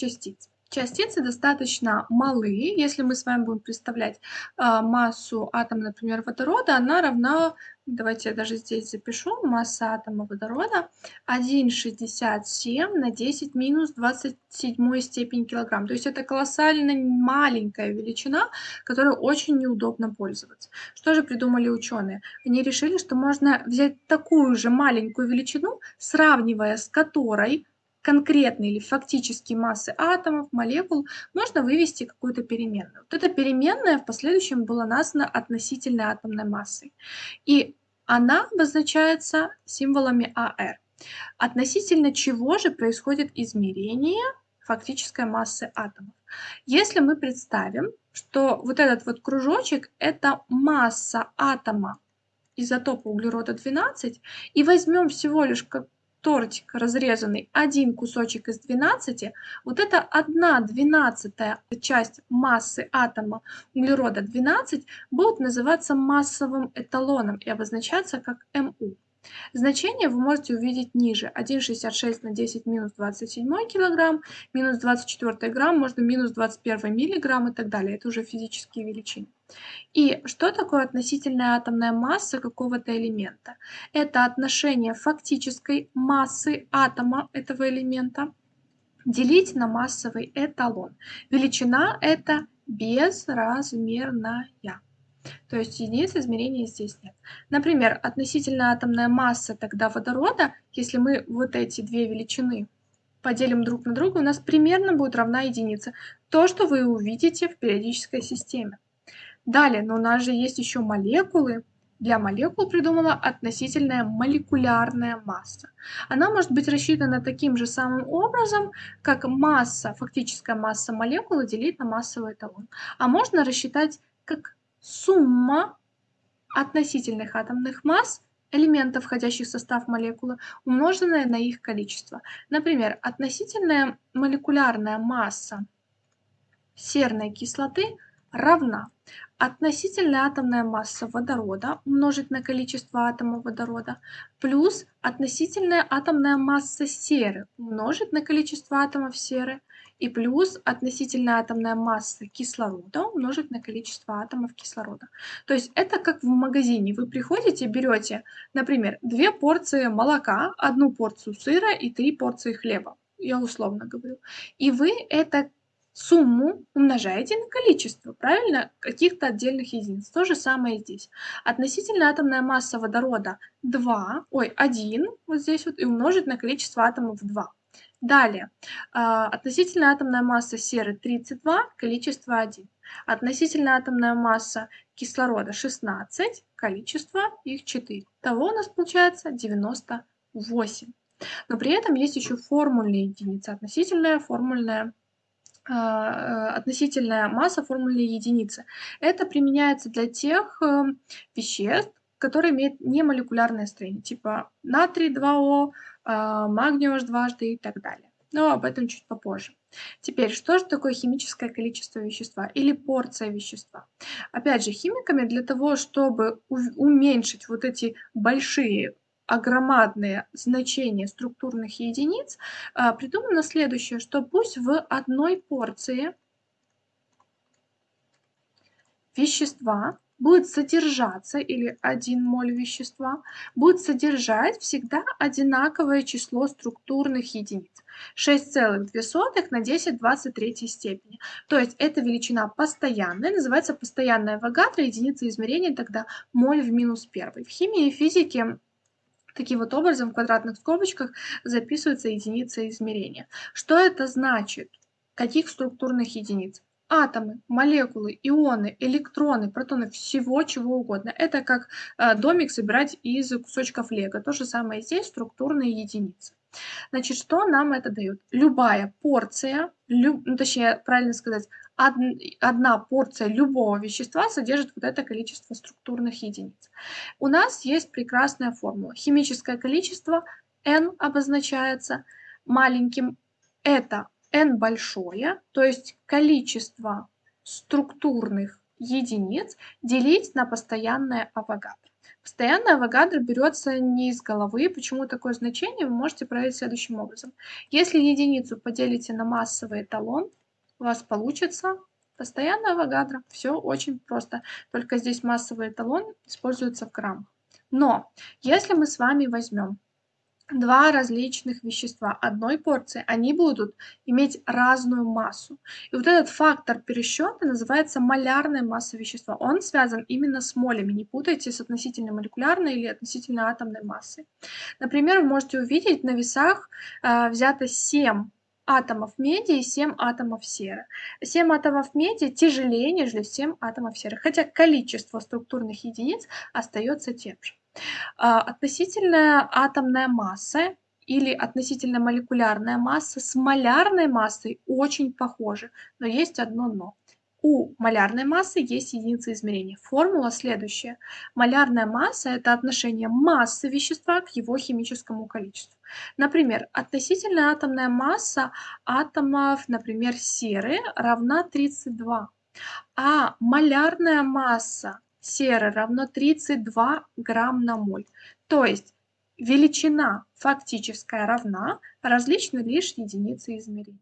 частиц. Частицы достаточно малые. Если мы с вами будем представлять а, массу атома, например, водорода, она равна, давайте я даже здесь запишу, масса атома водорода 1,67 на 10 минус 27 степень килограмм. То есть это колоссально маленькая величина, которой очень неудобно пользоваться. Что же придумали ученые? Они решили, что можно взять такую же маленькую величину, сравнивая с которой конкретной или фактической массы атомов, молекул, можно вывести какую-то переменную. Вот эта переменная в последующем была названа относительной атомной массой. И она обозначается символами АР. Относительно чего же происходит измерение фактической массы атомов. Если мы представим, что вот этот вот кружочек – это масса атома изотопа углерода 12, и возьмем всего лишь как тортик разрезанный, один кусочек из 12, вот это 1 двенадцатая часть массы атома углерода 12 будет называться массовым эталоном и обозначаться как МУ. Значение вы можете увидеть ниже. 1,66 на 10 минус 27 килограмм, минус 24 грамм, можно минус 21 миллиграмм и так далее. Это уже физические величины. И что такое относительная атомная масса какого-то элемента? Это отношение фактической массы атома этого элемента делить на массовый эталон. Величина это безразмерная. То есть единиц измерения здесь нет. Например, относительная атомная масса тогда водорода, если мы вот эти две величины поделим друг на друга, у нас примерно будет равна единице. То, что вы увидите в периодической системе. Далее, но у нас же есть еще молекулы. Для молекул придумала относительная молекулярная масса. Она может быть рассчитана таким же самым образом, как масса, фактическая масса молекулы делить на массовый эталон. А можно рассчитать как сумма относительных атомных масс элементов, входящих в состав молекулы, умноженная на их количество. Например, относительная молекулярная масса серной кислоты равна относительная атомная масса водорода умножить на количество атомов водорода плюс относительная атомная масса серы умножить на количество атомов серы и плюс относительная атомная масса кислорода умножить на количество атомов кислорода. То есть это как в магазине. Вы приходите, берете, например, две порции молока, одну порцию сыра и три порции хлеба. Я условно говорю. И вы это сумму умножаете на количество, правильно, каких-то отдельных единиц. То же самое здесь. Относительная атомная масса водорода 2, ой, 1, вот здесь вот, и умножить на количество атомов 2. Далее, а, относительная атомная масса серы 32, количество 1. Относительная атомная масса кислорода 16, количество их 4. Того у нас получается 98. Но при этом есть еще формульные единицы. Относительная, формульная относительная масса формульной единицы. Это применяется для тех э, веществ, которые имеют немолекулярное строение, типа натрий 2О, а, магний дважды и так далее. Но об этом чуть попозже. Теперь, что же такое химическое количество вещества или порция вещества? Опять же, химиками для того, чтобы уменьшить вот эти большие огромадные значения структурных единиц, а, придумано следующее, что пусть в одной порции вещества будет содержаться, или 1 моль вещества, будет содержать всегда одинаковое число структурных единиц. 6,2 на 10 23 степени. То есть эта величина постоянная, называется постоянная вагатра, единица измерения тогда моль в минус 1. В химии и физике Таким вот образом в квадратных скобочках записывается единица измерения. Что это значит? Каких структурных единиц? атомы, молекулы, ионы, электроны, протоны, всего чего угодно. Это как э, домик собирать из кусочков лего. То же самое здесь, структурные единицы. Значит, что нам это дает? Любая порция, люб, ну, точнее, правильно сказать, одна порция любого вещества содержит вот это количество структурных единиц. У нас есть прекрасная формула. Химическое количество n обозначается маленьким. Это n большое, то есть количество структурных единиц делить на постоянное авогадро. Постоянная Авогадро берется не из головы. Почему такое значение, вы можете проверить следующим образом. Если единицу поделите на массовый эталон, у вас получится постоянная Авогадро. Все очень просто. Только здесь массовый эталон используется в граммах. Но если мы с вами возьмем два различных вещества одной порции, они будут иметь разную массу. И вот этот фактор пересчета называется малярная масса вещества. Он связан именно с молями. Не путайте с относительно молекулярной или относительно атомной массой. Например, вы можете увидеть на весах э, взято 7 атомов меди и 7 атомов серы. 7 атомов меди тяжелее, нежели 7 атомов серы, хотя количество структурных единиц остается тем же. А, относительная атомная масса или относительно молекулярная масса с малярной массой очень похожи, но есть одно но. У малярной массы есть единица измерения. Формула следующая. Малярная масса – это отношение массы вещества к его химическому количеству. Например, относительная атомная масса атомов, например, серы равна 32, а малярная масса серы равно 32 грамм на моль. То есть величина фактическая равна, различны лишь единицы измерения.